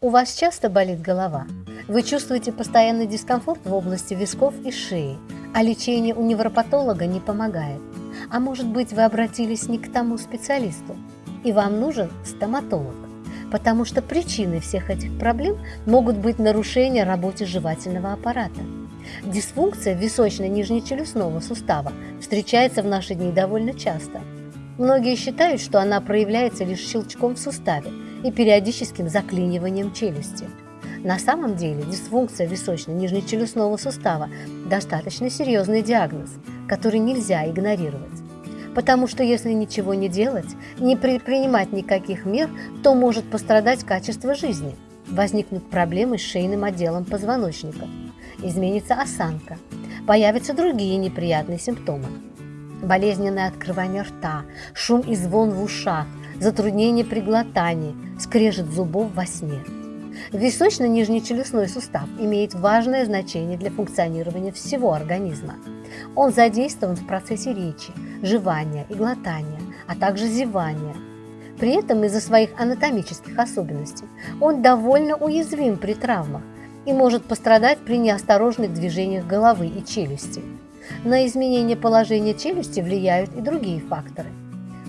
У вас часто болит голова? Вы чувствуете постоянный дискомфорт в области висков и шеи, а лечение у невропатолога не помогает. А может быть вы обратились не к тому специалисту, и вам нужен стоматолог, потому что причиной всех этих проблем могут быть нарушения работы жевательного аппарата. Дисфункция височно-нижнечелюстного сустава встречается в наши дни довольно часто. Многие считают, что она проявляется лишь щелчком в суставе и периодическим заклиниванием челюсти. На самом деле дисфункция височно-нижнечелюстного сустава – достаточно серьезный диагноз, который нельзя игнорировать. Потому что если ничего не делать, не предпринимать никаких мер, то может пострадать качество жизни, возникнут проблемы с шейным отделом позвоночника, изменится осанка, появятся другие неприятные симптомы. Болезненное открывание рта, шум и звон в ушах, затруднение при глотании, скрежет зубов во сне – Височно-нижнечелюстной сустав имеет важное значение для функционирования всего организма. Он задействован в процессе речи, жевания и глотания, а также зевания. При этом из-за своих анатомических особенностей он довольно уязвим при травмах и может пострадать при неосторожных движениях головы и челюсти. На изменение положения челюсти влияют и другие факторы.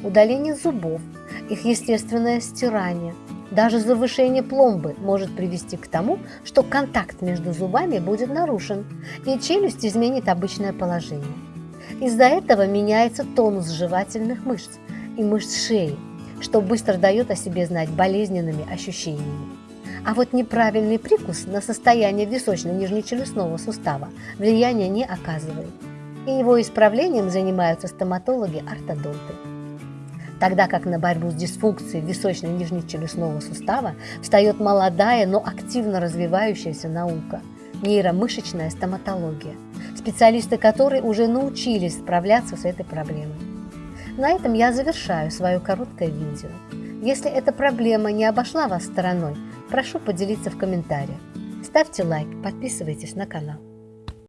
Удаление зубов, их естественное стирание – даже завышение пломбы может привести к тому, что контакт между зубами будет нарушен, и челюсть изменит обычное положение. Из-за этого меняется тонус жевательных мышц и мышц шеи, что быстро дает о себе знать болезненными ощущениями. А вот неправильный прикус на состояние височно-нижнечелюстного сустава влияния не оказывает, и его исправлением занимаются стоматологи-ортодонты тогда как на борьбу с дисфункцией височно-нижнечелюстного сустава встает молодая, но активно развивающаяся наука – нейромышечная стоматология, специалисты которой уже научились справляться с этой проблемой. На этом я завершаю свое короткое видео. Если эта проблема не обошла вас стороной, прошу поделиться в комментариях. Ставьте лайк, подписывайтесь на канал.